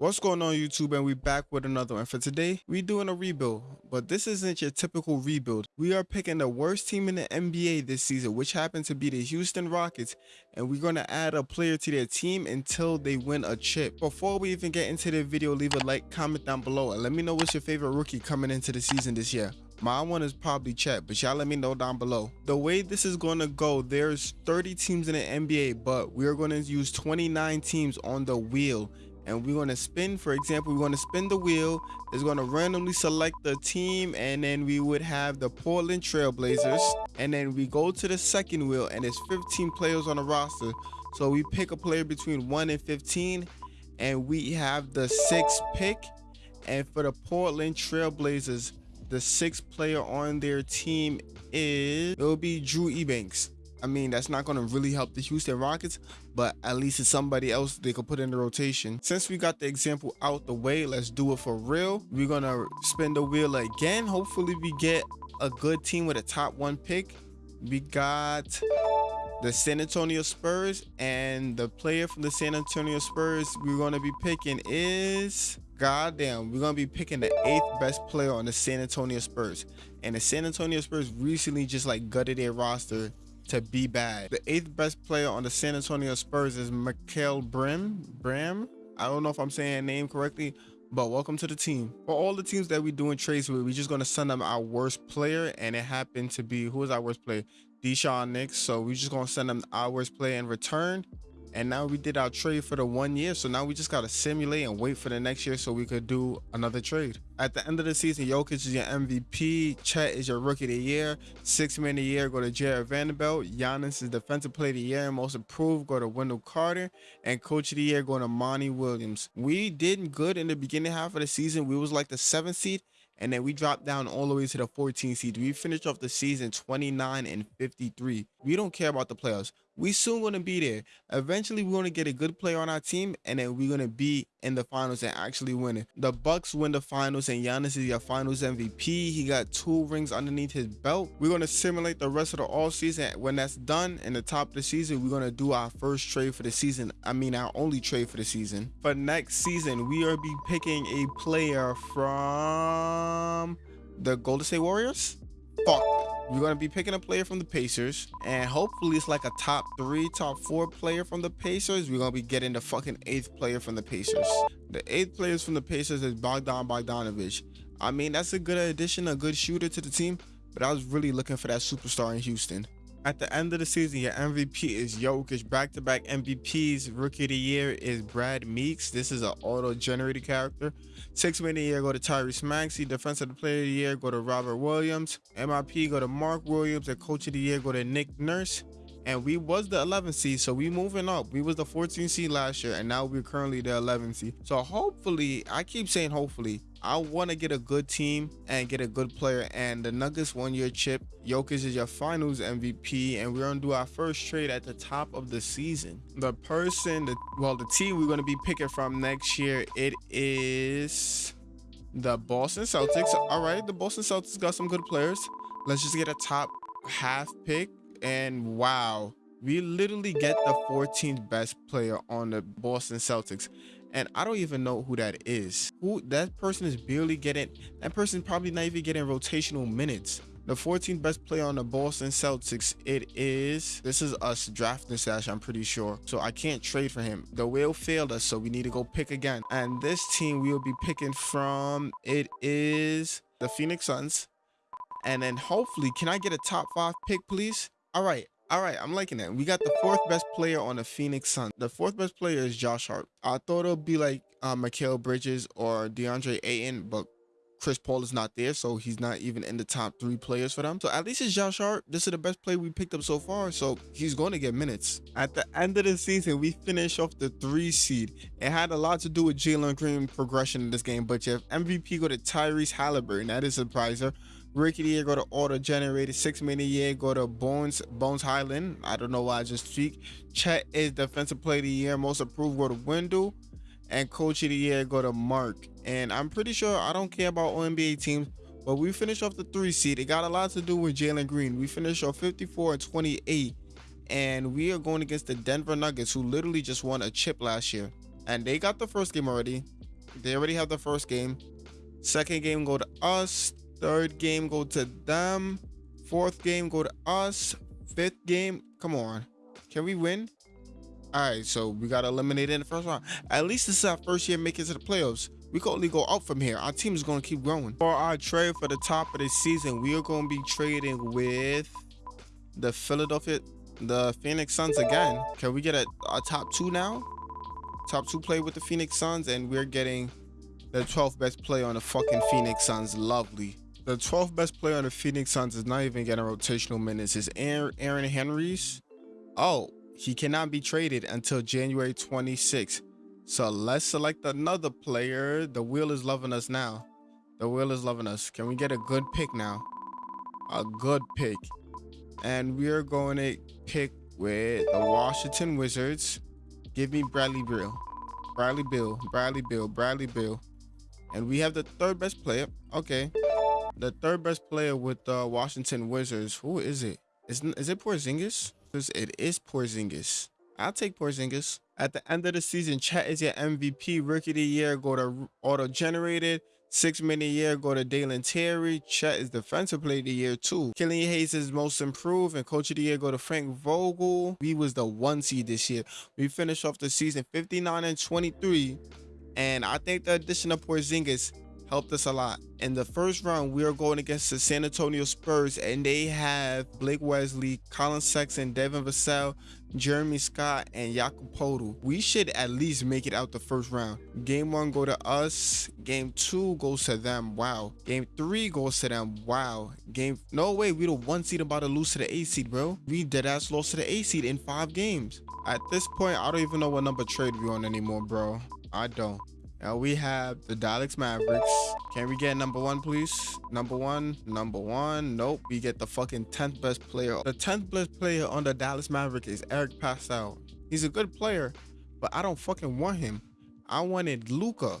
What's going on YouTube and we back with another one. For today, we're doing a rebuild, but this isn't your typical rebuild. We are picking the worst team in the NBA this season, which happened to be the Houston Rockets, and we're going to add a player to their team until they win a chip. Before we even get into the video, leave a like, comment down below, and let me know what's your favorite rookie coming into the season this year. My one is probably Chet, but y'all let me know down below. The way this is going to go, there's 30 teams in the NBA, but we're going to use 29 teams on the wheel and we're going to spin for example we're going to spin the wheel it's going to randomly select the team and then we would have the portland trailblazers. And then we go to the second wheel and it's 15 players on the roster. So we pick a player between 1 and 15 and we have the sixth pick. And for the portland trailblazers the sixth player on their team is it will be drew Eubanks I mean, that's not going to really help the Houston Rockets, but at least it's somebody else they could put in the rotation. Since we got the example out the way, let's do it for real. We're going to spin the wheel again. Hopefully we get a good team with a top one pick. We got the San Antonio Spurs and the player from the San Antonio Spurs we're going to be picking is goddamn we're going to be picking the eighth best player on the San Antonio Spurs and the San Antonio Spurs recently just like gutted their roster to be bad. The eighth best player on the San Antonio Spurs is Mikael Brim. Bram. I don't know if I'm saying name correctly, but welcome to the team. For all the teams that we doing trades with, we're just gonna send them our worst player, and it happened to be who is our worst player? Daishen Nix. So we're just gonna send them our worst player in return and now we did our trade for the one year. So now we just got to simulate and wait for the next year so we could do another trade. At the end of the season Jokic is your MVP Chet is your rookie of the year. Six man of the year go to Jarred Vanderbilt. Giannis is defensive player of the year most improved go to Wendell Carter. And coach of the year going to Monty Williams. We did good in the beginning half of the season. We was like the seventh seed and then we dropped down all the way to the 14 seed. We finished off the season 29 and 53. We don't care about the playoffs. We soon gonna be there. Eventually, we're gonna get a good player on our team, and then we're gonna be in the finals and actually win it. The Bucks win the finals, and Giannis is your finals MVP. He got two rings underneath his belt. We're gonna simulate the rest of the all season. When that's done, in the top of the season, we're gonna do our first trade for the season. I mean, our only trade for the season. For next season, we are be picking a player from the Golden State Warriors. Fuck we're going to be picking a player from the Pacers, and hopefully it's like a top three, top four player from the Pacers. We're going to be getting the fucking eighth player from the Pacers. The eighth players from the Pacers is Bogdan Bogdanovic. I mean, that's a good addition, a good shooter to the team, but I was really looking for that superstar in Houston. At the end of the season, your MVP is Jokic. Back-to-back MVPs. Rookie of the year is Brad Meeks. This is an auto-generated character. Six man of the year go to Tyrese Maxey. Defensive player of the year go to Robert Williams. MIP go to Mark Williams. And coach of the year go to Nick Nurse and we was the 11th seed so we moving up we was the 14th seed last year and now we're currently the 11th seed so hopefully i keep saying hopefully i want to get a good team and get a good player and the nuggets won your chip Jokic is your finals mvp and we're gonna do our first trade at the top of the season. The person the well the team we're going to be picking from next year it is the boston celtics. All right the boston celtics got some good players. Let's just get a top half pick and wow, we literally get the 14th best player on the Boston Celtics. And I don't even know who that is. Who that person is barely getting that person probably not even getting rotational minutes. The 14th best player on the Boston Celtics, it is, this is us drafting Sash, I'm pretty sure. So I can't trade for him. The wheel failed us, so we need to go pick again. And this team we will be picking from, it is the Phoenix Suns. And then hopefully, can I get a top five pick, please? All right. All right, I'm liking that. We got the fourth best player on the Phoenix Suns. The fourth best player is Josh Hart. I thought it'll be like uh, Bridges or DeAndre Ayton, but Chris Paul is not there, so he's not even in the top three players for them. So at least it's Josh Hart. This is the best player we picked up so far, so he's going to get minutes. At the end of the season, we finish off the three seed. It had a lot to do with Jalen Green progression in this game, but if MVP go to Tyrese Halliburton, that is a surpriser. Rookie of the year go to auto generated. Six man year go to Bones Bones Hyland. I don't know why I just speak. Chet is defensive player of the year. Most approved go to Wendell. And coach of the year go to Mark. And I'm pretty sure I don't care about NBA teams, but we finished off the three seed. It got a lot to do with Jalen Green. We finished off 54 and 28. And we are going against the Denver Nuggets, who literally just won a chip last year. And they got the first game already. They already have the first game. Second game go to us. Third game go to them. Fourth game go to us. Fifth game, come on. Can we win? All right, so we got eliminated in the first round. At least this is our first year making it to the playoffs. We can only go up from here. Our team is going to keep growing. For our trade for the top of the season, we are going to be trading with the Philadelphia, the Phoenix Suns again. Can we get a, a top two now? Top two play with the Phoenix Suns, and we're getting the 12th best player on the fucking Phoenix Suns. Lovely. The 12th best player on the Phoenix Suns is not even getting rotational minutes. Is Aaron, Aaron Henry's? Oh, he cannot be traded until January 26th. So let's select another player. The wheel is loving us now. The wheel is loving us. Can we get a good pick now? A good pick. And we are going to pick with the Washington Wizards. Give me Bradley Beal. Bradley Beal. Bradley Beal. Bradley Beal. And we have the third best player. Okay. The third best player with the Washington Wizards. Who is it? Is, is it Porzingis? It is Porzingis. I'll take Porzingis. At the end of the season, Chet is your MVP. Rookie of the year go to auto-generated. Six minute year go to Dalen Terry. Chet is defensive player of the year too. Killian Hayes is most improved and coach of the year go to Frank Vogel. We was the one seed this year. We finished off the season 59 and 23. And I think the addition of Porzingis helped us a lot. In the first round, we are going against the San Antonio Spurs, and they have Blake Wesley, Collin Sexton, Devin Vassell, Jeremy Scott, and Jakob Poeltl. We should at least make it out the first round. Game one go to us. Game two goes to them. Wow. Game three goes to them. Wow. Game no way. We the one seed about to lose to the eight seed, bro. We dead ass lost to the eight seed in five games. At this point, I don't even know what number trade we on anymore, bro. I don't. Now we have the Dallas Mavericks. Can we get number one, please? Number one, number one. Nope. We get the fucking 10th best player. The 10th best player on the Dallas Mavericks is Eric Paschall. He's a good player, but I don't fucking want him. I wanted Luka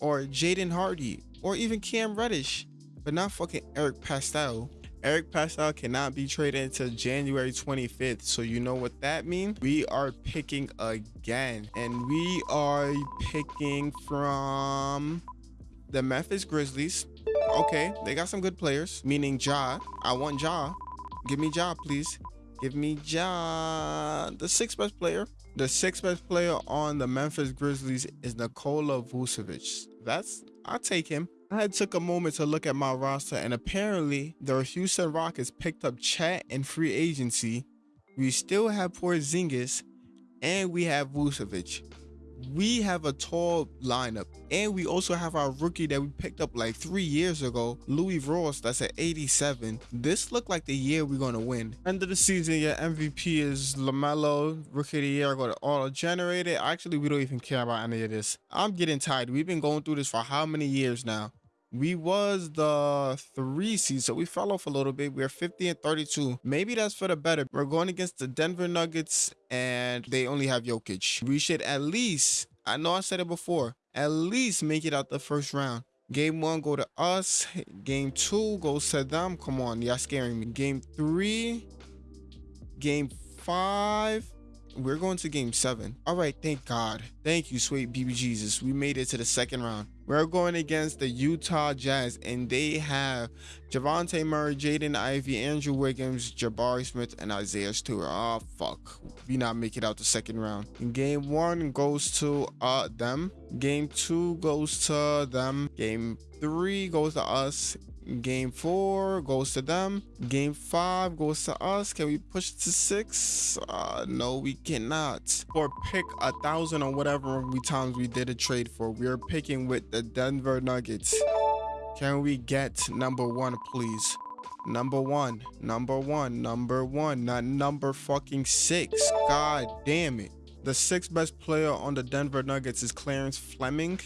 or Jaden Hardy or even Cam Reddish, but not fucking Eric Paschall. Eric Paschall cannot be traded until January 25th. So you know what that means? We are picking again. And we are picking from the Memphis Grizzlies. Okay, they got some good players, meaning Ja. I want Ja. Give me Ja, please. Give me Ja. The sixth best player. The sixth best player on the Memphis Grizzlies is Nikola Vucevic. That's, I'll take him. I took a moment to look at my roster, and apparently the Houston Rockets picked up Chet in free agency. We still have Porzingis, and we have Vucevic. We have a tall lineup, and we also have our rookie that we picked up like three years ago, Louis Ross. That's at 87. This looked like the year we're gonna win. End of the season, your MVP is Lamelo. Rookie of the year, I got auto generated. Actually, we don't even care about any of this. I'm getting tired. We've been going through this for how many years now? We was the three seed, so we fell off a little bit. We're 50 and 32. Maybe that's for the better. We're going against the Denver Nuggets, and they only have Jokic. We should at least, I know I said it before, at least make it out the first round. Game one go to us. Game two goes to them. Come on, y'all scaring me. Game three, game five, we're going to game seven. All right, thank God. Thank you, sweet BB Jesus. We made it to the second round. We're going against the Utah Jazz, and they have Javante Murray, Jaden Ivey, Andrew Wiggins, Jabari Smith, and Isaiah Stewart. Oh, fuck. We not make it out the second round. Game one goes to uh them. Game two goes to them. Game three goes to us. Game four goes to them. Game five goes to us. Can we push to six? Uh, no, we cannot. Or pick a thousand or whatever we times we did a trade for. We are picking with the Denver Nuggets. Can we get number one, please? Number one, number one, number one, not number fucking six. God damn it. The sixth best player on the Denver Nuggets is Clarence Fleming.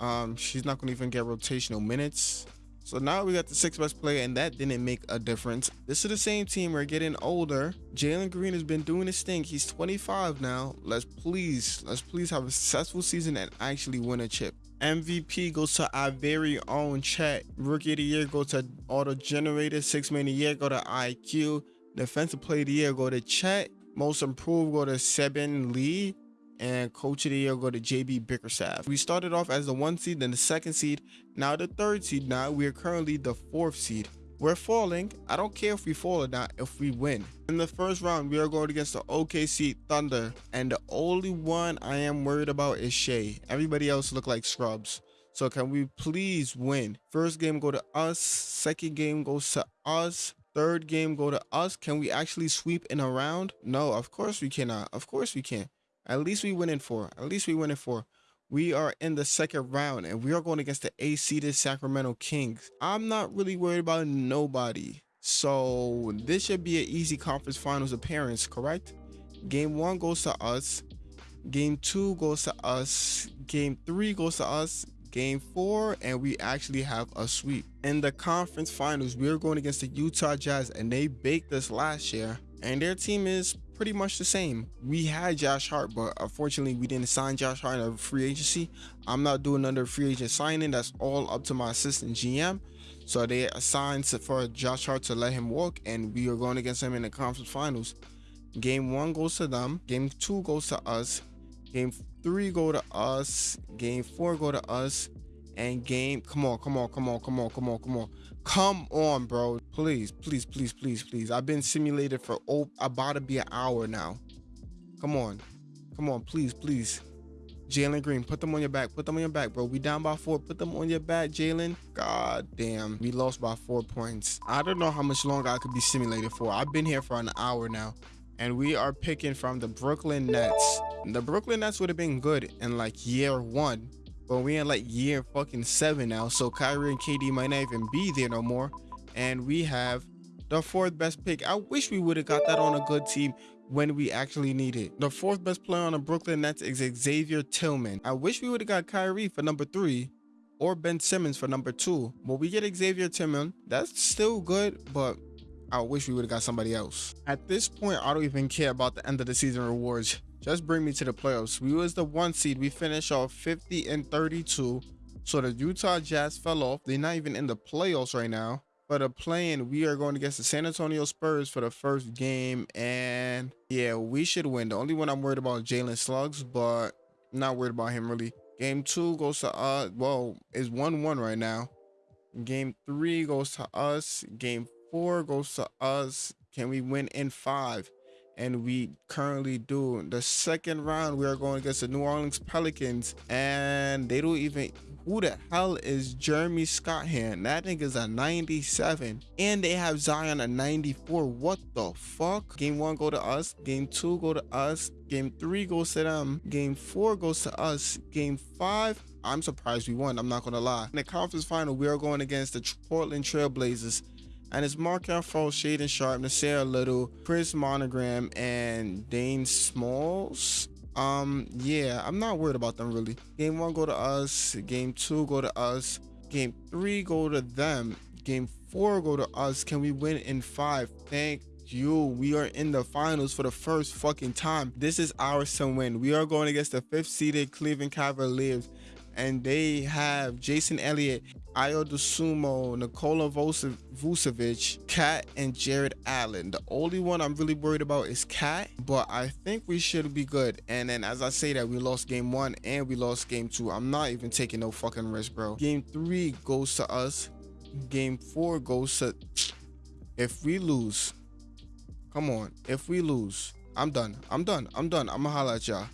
Um, she's not gonna even get rotational minutes. So now we got the sixth best player, and that didn't make a difference. This is the same team. We're getting older. Jalen Green has been doing his thing. He's 25 now. Let's please, let's please have a successful season and actually win a chip. MVP goes to our very own Chet. Rookie of the year goes to auto generated. Six man of the year go to IQ. Defensive player of the year go to Chet. Most improved go to Saben Lee. And coach of the year go to JB Bickerstaff. We started off as the one seed, then the second seed, now the third seed. Now we are currently the fourth seed. We're falling. I don't care if we fall or not if we win. In the first round, we are going against the OKC Thunder. And the only one I am worried about is Shai. Everybody else look like scrubs. So can we please win? First game go to us. Second game goes to us. Third game go to us. Can we actually sweep in a round? No, of course we cannot. Of course we can. At least we win in four. At least we win in four we are in the second round and we are going against the A Sacramento Kings. I'm not really worried about nobody. So this should be an easy conference finals appearance, correct? Game one goes to us. Game two goes to us. Game three goes to us. Game four, and we actually have a sweep. In the conference finals, we are going against the Utah Jazz, and they baked us last year. And their team is pretty much the same. We had Josh Hart, but unfortunately we didn't sign Josh Hart in a free agency. I'm not doing another free agent signing. That's all up to my assistant GM. So they assigned for Josh Hart to let him walk, and we are going against him in the conference finals. Game one goes to them. Game two goes to us. Game three go to us. Game four go to us. And game, come on, come on, come on, come on, come on, come on. Come on, bro. Please, please, please, please, please. I've been simulated for oh, about to be an hour now. Come on. Come on, please, please. Jalen Green, put them on your back. Put them on your back, bro. We down by four. Put them on your back, Jalen. God damn. We lost by four points. I don't know how much longer I could be simulated for. I've been here for an hour now. And we are picking from the Brooklyn Nets. The Brooklyn Nets would have been good in like year one but we in like year fucking seven now, so Kyrie and KD might not even be there no more. And we have the fourth best pick. I wish we would have got that on a good team when we actually need it. The fourth best player on the Brooklyn Nets is Xavier Tillman. I wish we would have got Kyrie for number three or Ben Simmons for number two. But we get Xavier Tillman. That's still good, but I wish we would have got somebody else. At this point, I don't even care about the end of the season rewards. Just bring me to the playoffs. We was the one seed. We finished off 50 and 32. So the Utah Jazz fell off. They're not even in the playoffs right now. But a playing, we are going against the San Antonio Spurs for the first game. And yeah, we should win. The only one I'm worried about is Jalen Suggs, but not worried about him really. Game two goes to uh well, is 1-1 right now. Game three goes to us. Game four goes to us. Can we win in five? And we currently do. The second round, we are going against the New Orleans Pelicans, and they don't even. Who the hell is Jeremy Scott here? And That nigga's a 97, and they have Zion a 94. What the fuck? Game one go to us. Game two go to us. Game three goes to them. Game four goes to us. Game five. I'm surprised we won. I'm not gonna lie. In the conference final, we are going against the Portland Trailblazers and it's Markelle Fultz, Shaedon Sharpe, Nassir Little, Chris Monogram, and Dane Smalls. Um, yeah, I'm not worried about them really. Game one go to us. Game two go to us. Game three go to them. Game four go to us. Can we win in five? Thank you. We are in the finals for the first fucking time. This is ours to win. We are going against the fifth seeded Cleveland Cavaliers and they have Jason Elliott, Ayo Dosunmu, Nikola Vucevic, Cat, and Jared Allen. The only one I'm really worried about is Cat, but I think we should be good. And then as I say that, we lost game one and we lost game two. I'm not even taking no fucking risk, bro. Game three goes to us. Game four goes to... If we lose, come on. If we lose, I'm done. I'm done. I'm done. I'm gonna holla at y'all.